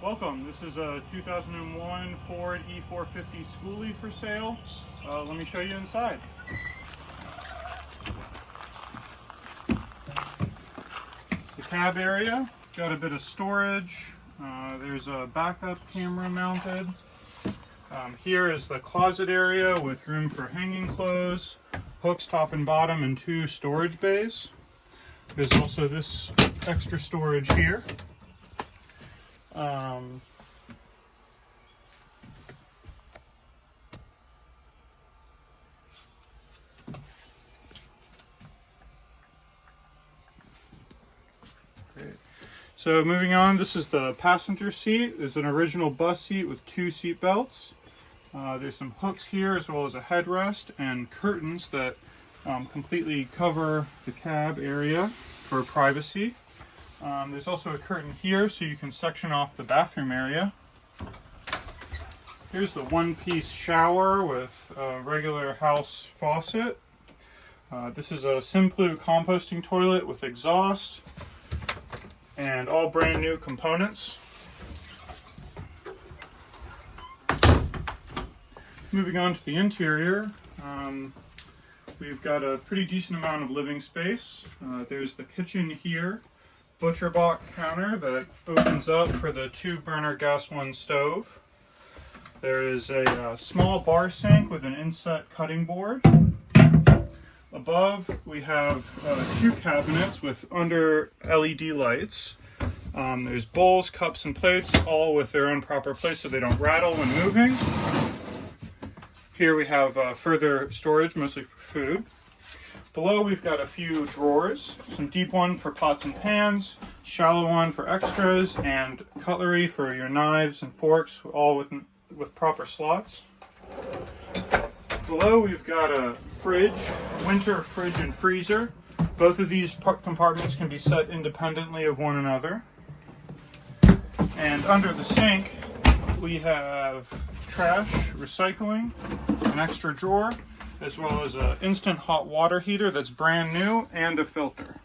Welcome. This is a 2001 Ford E450 Schoolie for sale. Uh, let me show you inside. It's the cab area. Got a bit of storage. Uh, there's a backup camera mounted. Um, here is the closet area with room for hanging clothes, hooks top and bottom, and two storage bays. There's also this extra storage here. Um. So moving on, this is the passenger seat. There's an original bus seat with two seat belts. Uh, there's some hooks here as well as a headrest and curtains that um, completely cover the cab area for privacy. Um, there's also a curtain here so you can section off the bathroom area. Here's the one-piece shower with a regular house faucet. Uh, this is a Simplu composting toilet with exhaust and all brand new components. Moving on to the interior, um, we've got a pretty decent amount of living space. Uh, there's the kitchen here butcher block counter that opens up for the two burner gas one stove. There is a uh, small bar sink with an inset cutting board. Above we have uh, two cabinets with under LED lights. Um, there's bowls, cups, and plates, all with their own proper place so they don't rattle when moving. Here we have uh, further storage, mostly for food. Below we've got a few drawers, some deep one for pots and pans, shallow one for extras, and cutlery for your knives and forks, all with, with proper slots. Below we've got a fridge, Whynter fridge and freezer. Both of these compartments can be set independently of one another. And under the sink we have trash, recycling, an extra drawer, as well as an instant hot water heater that's brand new and a filter.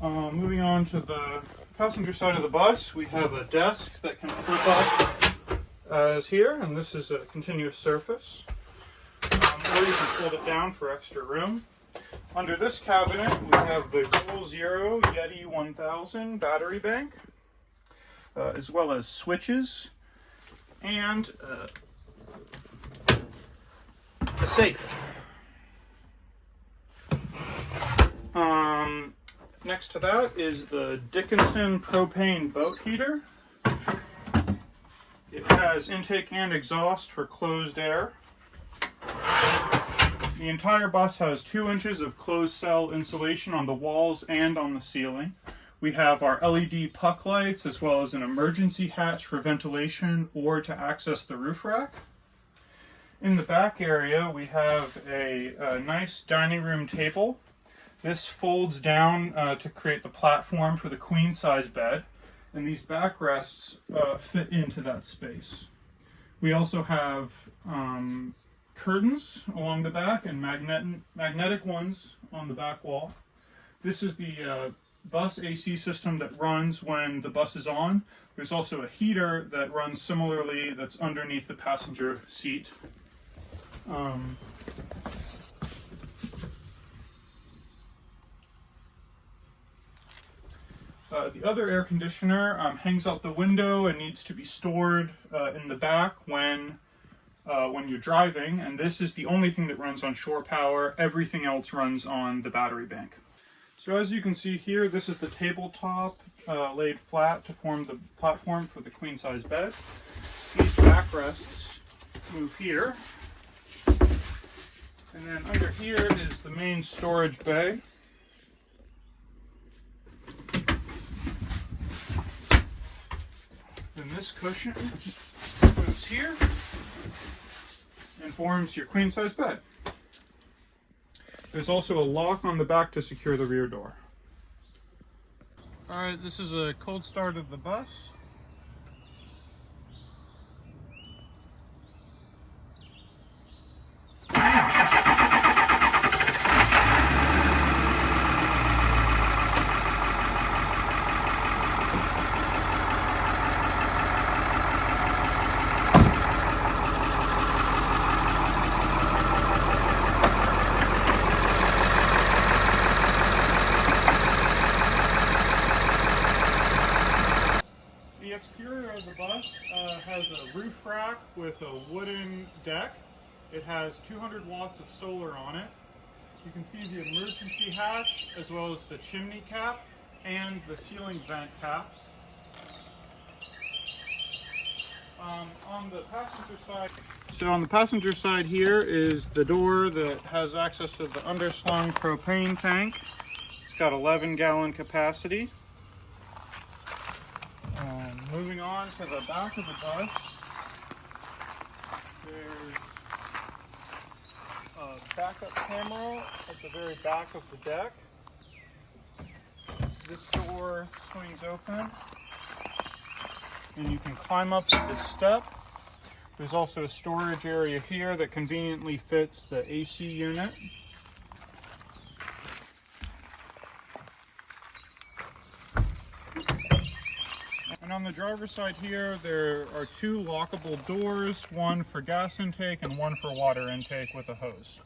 Uh, moving on to the passenger side of the bus, we have a desk that can flip up as here, and this is a continuous surface. Um, or you can fold it down for extra room. Under this cabinet, we have the Goal Zero Yeti 1000 battery bank, uh, as well as switches, and uh, a safe. Um, next to that is the Dickinson propane boat heater. It has intake and exhaust for closed air. The entire bus has two inches of closed cell insulation on the walls and on the ceiling. We have our LED puck lights as well as an emergency hatch for ventilation or to access the roof rack. In the back area, we have a, a nice dining room table. This folds down uh, to create the platform for the queen size bed, and these backrests uh, fit into that space. We also have um, curtains along the back and magnet magnetic ones on the back wall. This is the uh, bus AC system that runs when the bus is on. There's also a heater that runs similarly that's underneath the passenger seat. Um, uh, the other air conditioner um, hangs out the window and needs to be stored uh, in the back when uh, when you're driving, and this is the only thing that runs on shore power. Everything else runs on the battery bank. So as you can see here, this is the tabletop uh, laid flat to form the platform for the queen size bed. These backrests move here. And then under here is the main storage bay. Then this cushion moves here and forms your queen size bed. There's also a lock on the back to secure the rear door. Alright, this is a cold start of the bus. exterior of the bus uh, has a roof with a wooden deck. It has 200 watts of solar on it. You can see the emergency hatch as well as the chimney cap and the ceiling vent cap. Um, on the passenger side, so on the passenger side here is the door that has access to the underslung propane tank. It's got 11 gallon capacity. Um, moving on to the back of the bus, there's a backup camera at the very back of the deck. This door swings open and you can climb up this step. There's also a storage area here that conveniently fits the AC unit. On the driver's side here, there are two lockable doors, one for gas intake and one for water intake with a hose.